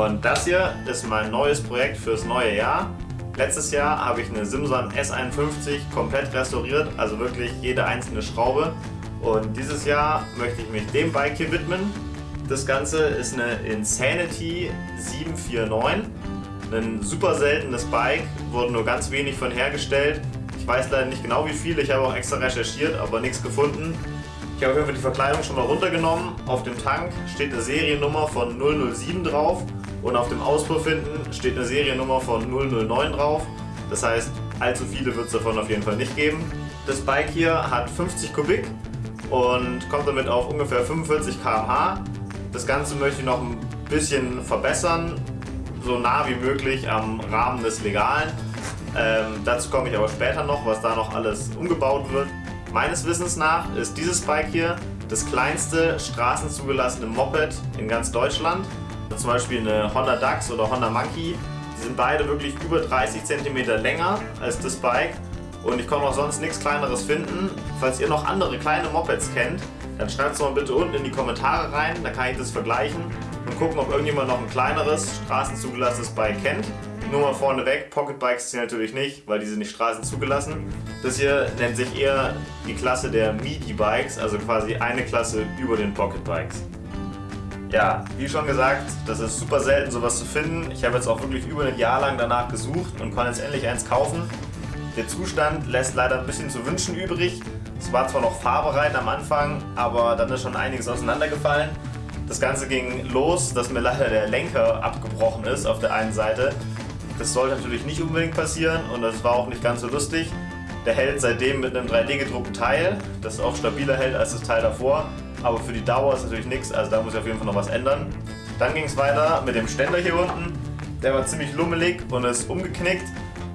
Und das hier ist mein neues Projekt fürs neue Jahr. Letztes Jahr habe ich eine Simson S51 komplett restauriert, also wirklich jede einzelne Schraube. Und dieses Jahr möchte ich mich dem Bike hier widmen. Das Ganze ist eine Insanity 749. Ein super seltenes Bike, wurde nur ganz wenig von hergestellt. Ich weiß leider nicht genau wie viele, ich habe auch extra recherchiert, aber nichts gefunden. Ich habe auf jeden Fall die Verkleidung schon mal runtergenommen. Auf dem Tank steht eine Seriennummer von 007 drauf und auf dem Auspuff hinten steht eine Seriennummer von 009 drauf. Das heißt, allzu viele wird es davon auf jeden Fall nicht geben. Das Bike hier hat 50 Kubik und kommt damit auf ungefähr 45 km/h. Das Ganze möchte ich noch ein bisschen verbessern, so nah wie möglich am Rahmen des Legalen. Ähm, dazu komme ich aber später noch, was da noch alles umgebaut wird. Meines Wissens nach ist dieses Bike hier das kleinste straßenzugelassene Moped in ganz Deutschland. Zum Beispiel eine Honda Dax oder Honda Monkey. Die sind beide wirklich über 30 cm länger als das Bike und ich konnte auch sonst nichts kleineres finden. Falls ihr noch andere kleine Mopeds kennt, dann schreibt es mal bitte unten in die Kommentare rein, dann kann ich das vergleichen und gucken, ob irgendjemand noch ein kleineres, straßenzugelassenes Bike kennt. Nur mal vorneweg, Pocketbikes sind natürlich nicht, weil die sind nicht straßenzugelassen. Das hier nennt sich eher die Klasse der Midi-Bikes, also quasi eine Klasse über den Pocketbikes. Ja, wie schon gesagt, das ist super selten sowas zu finden. Ich habe jetzt auch wirklich über ein Jahr lang danach gesucht und konnte jetzt endlich eins kaufen. Der Zustand lässt leider ein bisschen zu wünschen übrig. Es war zwar noch fahrbereit am Anfang, aber dann ist schon einiges auseinandergefallen. Das Ganze ging los, dass mir leider der Lenker abgebrochen ist auf der einen Seite. Das sollte natürlich nicht unbedingt passieren und das war auch nicht ganz so lustig. Der hält seitdem mit einem 3D gedruckten Teil, das auch stabiler hält als das Teil davor. Aber für die Dauer ist natürlich nichts, also da muss ich auf jeden Fall noch was ändern. Dann ging es weiter mit dem Ständer hier unten. Der war ziemlich lummelig und ist umgeknickt.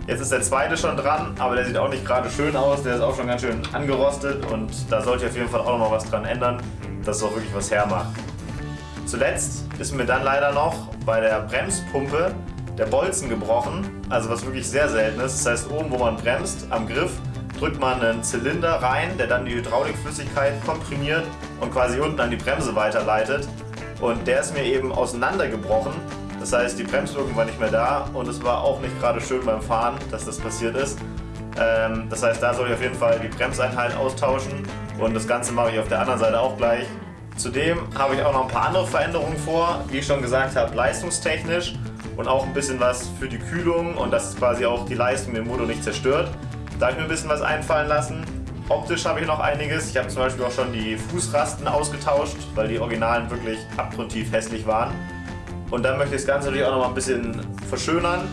Jetzt ist der zweite schon dran, aber der sieht auch nicht gerade schön aus. Der ist auch schon ganz schön angerostet und da sollte ich auf jeden Fall auch noch was dran ändern, dass es auch wirklich was hermacht. Zuletzt ist mir dann leider noch bei der Bremspumpe der Bolzen gebrochen, also was wirklich sehr selten ist. Das heißt, oben wo man bremst, am Griff, drückt man einen Zylinder rein, der dann die Hydraulikflüssigkeit komprimiert und quasi unten an die Bremse weiterleitet. Und der ist mir eben auseinandergebrochen das heißt, die Bremswirkung war nicht mehr da und es war auch nicht gerade schön beim Fahren, dass das passiert ist. Ähm, das heißt, da soll ich auf jeden Fall die Bremseinheit austauschen und das Ganze mache ich auf der anderen Seite auch gleich. Zudem habe ich auch noch ein paar andere Veränderungen vor, wie ich schon gesagt habe, leistungstechnisch und auch ein bisschen was für die Kühlung und dass quasi auch die Leistung den Motor nicht zerstört. Da habe ich mir ein bisschen was einfallen lassen. Optisch habe ich noch einiges. Ich habe zum Beispiel auch schon die Fußrasten ausgetauscht, weil die Originalen wirklich abgrundtief hässlich waren. Und dann möchte ich das Ganze natürlich auch noch mal ein bisschen verschönern.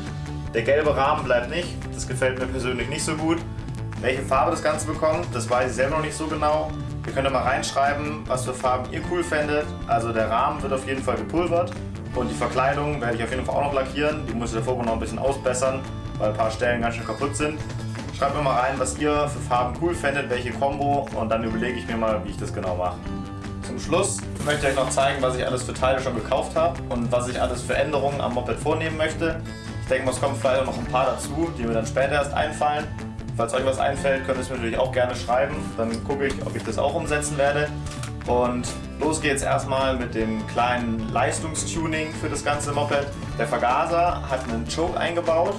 Der gelbe Rahmen bleibt nicht, das gefällt mir persönlich nicht so gut. Welche Farbe das Ganze bekommt, das weiß ich selber noch nicht so genau. Ihr könnt ja mal reinschreiben, was für Farben ihr cool fändet. Also der Rahmen wird auf jeden Fall gepulvert und die Verkleidung werde ich auf jeden Fall auch noch lackieren. Die muss ich davor noch ein bisschen ausbessern, weil ein paar Stellen ganz schön kaputt sind. Schreibt mir mal rein, was ihr für Farben cool fändet, welche Combo und dann überlege ich mir mal, wie ich das genau mache. Zum Schluss möchte ich euch noch zeigen, was ich alles für Teile schon gekauft habe und was ich alles für Änderungen am Moped vornehmen möchte. Ich denke mal, es kommen vielleicht auch noch ein paar dazu, die mir dann später erst einfallen. Falls euch was einfällt, könnt ihr es mir natürlich auch gerne schreiben. Dann gucke ich, ob ich das auch umsetzen werde. Und los geht's erstmal mit dem kleinen Leistungstuning für das ganze Moped. Der Vergaser hat einen Choke eingebaut.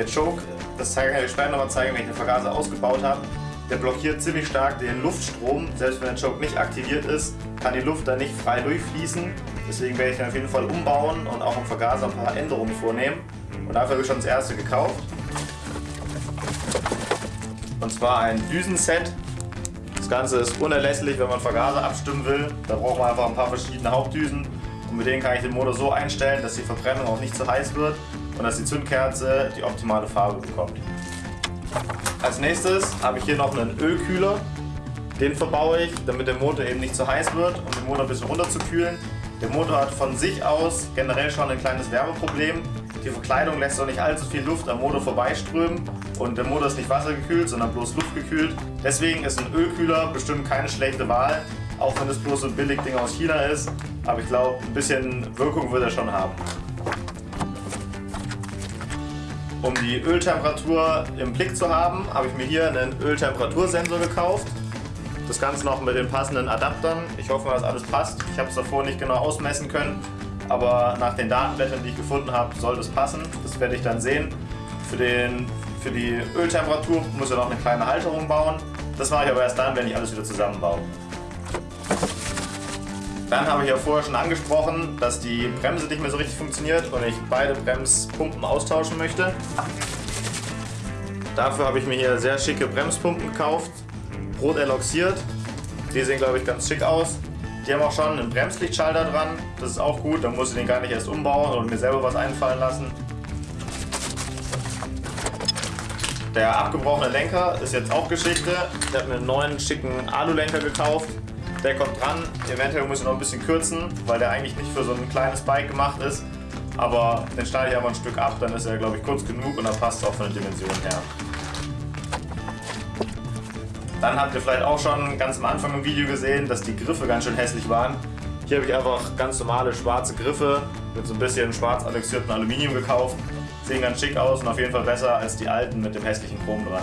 Der Choke, das zeige ich euch später nochmal zeigen, wenn ich den Vergaser ausgebaut habe. Der blockiert ziemlich stark den Luftstrom. Selbst wenn der Choke nicht aktiviert ist, kann die Luft da nicht frei durchfließen. Deswegen werde ich den auf jeden Fall umbauen und auch im Vergaser ein paar Änderungen vornehmen. Und dafür habe ich schon das erste gekauft. Und zwar ein Düsenset. Das Ganze ist unerlässlich, wenn man Vergaser abstimmen will. Da braucht man einfach ein paar verschiedene Hauptdüsen. Und mit denen kann ich den Motor so einstellen, dass die Verbrennung auch nicht zu heiß wird und dass die Zündkerze die optimale Farbe bekommt. Als nächstes habe ich hier noch einen Ölkühler. Den verbaue ich, damit der Motor eben nicht zu heiß wird, um den Motor ein bisschen runterzukühlen. Der Motor hat von sich aus generell schon ein kleines Wärmeproblem. Die Verkleidung lässt auch nicht allzu viel Luft am Motor vorbeiströmen und der Motor ist nicht wassergekühlt, sondern bloß luftgekühlt. Deswegen ist ein Ölkühler bestimmt keine schlechte Wahl, auch wenn es bloß so ein Billigding aus China ist. Aber ich glaube, ein bisschen Wirkung wird er schon haben. Um die Öltemperatur im Blick zu haben, habe ich mir hier einen Öltemperatursensor gekauft. Das Ganze noch mit den passenden Adaptern. Ich hoffe, dass alles passt. Ich habe es davor nicht genau ausmessen können, aber nach den Datenblättern, die ich gefunden habe, soll das passen. Das werde ich dann sehen. Für, den, für die Öltemperatur muss ich noch eine kleine Halterung bauen. Das mache ich aber erst dann, wenn ich alles wieder zusammenbaue. Dann habe ich ja vorher schon angesprochen, dass die Bremse nicht mehr so richtig funktioniert und ich beide Bremspumpen austauschen möchte. Dafür habe ich mir hier sehr schicke Bremspumpen gekauft, rot eloxiert. Die sehen glaube ich ganz schick aus. Die haben auch schon einen Bremslichtschalter dran, das ist auch gut, dann muss ich den gar nicht erst umbauen und mir selber was einfallen lassen. Der abgebrochene Lenker ist jetzt auch Geschichte. Ich habe mir einen neuen schicken Alulenker gekauft. Der kommt dran. Eventuell muss ich noch ein bisschen kürzen, weil der eigentlich nicht für so ein kleines Bike gemacht ist. Aber den schneide ich einfach ein Stück ab, dann ist er glaube ich kurz genug und dann passt es auch von der Dimension her. Dann habt ihr vielleicht auch schon ganz am Anfang im Video gesehen, dass die Griffe ganz schön hässlich waren. Hier habe ich einfach ganz normale schwarze Griffe mit so ein bisschen schwarz annexiertem Aluminium gekauft. Sehen ganz schick aus und auf jeden Fall besser als die alten mit dem hässlichen Chrom dran.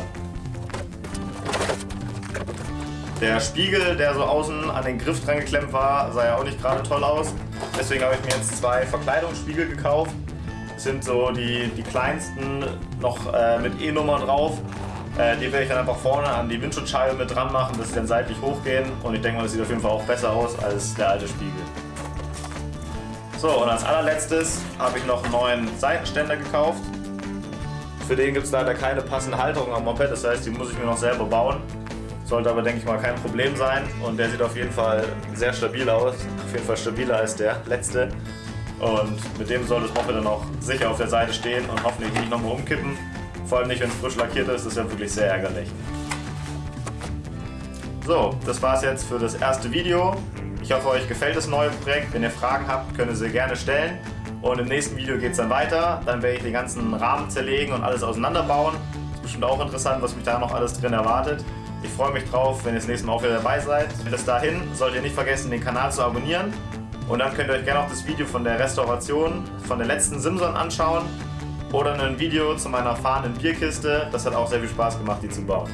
Der Spiegel, der so außen an den Griff dran geklemmt war, sah ja auch nicht gerade toll aus. Deswegen habe ich mir jetzt zwei Verkleidungsspiegel gekauft. Das sind so die, die kleinsten, noch äh, mit E-Nummer drauf. Äh, die werde ich dann einfach vorne an die Windschutzscheibe mit dran machen, dass sie dann seitlich hochgehen. Und ich denke mal, das sieht auf jeden Fall auch besser aus als der alte Spiegel. So, und als allerletztes habe ich noch einen neuen Seitenständer gekauft. Für den gibt es leider keine passende Halterung am Moped, das heißt, die muss ich mir noch selber bauen. Sollte aber, denke ich mal, kein Problem sein. Und der sieht auf jeden Fall sehr stabil aus. Auf jeden Fall stabiler als der letzte. Und mit dem soll das Moped dann auch sicher auf der Seite stehen und hoffentlich nicht nochmal umkippen. Vor allem nicht, wenn es frisch lackiert ist, das ist ja wirklich sehr ärgerlich. So, das war es jetzt für das erste Video. Ich hoffe, euch gefällt das neue Projekt. Wenn ihr Fragen habt, könnt ihr sie gerne stellen. Und im nächsten Video geht es dann weiter. Dann werde ich den ganzen Rahmen zerlegen und alles auseinanderbauen. Ist bestimmt auch interessant, was mich da noch alles drin erwartet. Ich freue mich drauf, wenn ihr das nächste Mal auch wieder dabei seid. Bis dahin solltet ihr nicht vergessen, den Kanal zu abonnieren. Und dann könnt ihr euch gerne auch das Video von der Restauration von der letzten Simson anschauen. Oder ein Video zu meiner fahrenden Bierkiste. Das hat auch sehr viel Spaß gemacht, die zu bauen.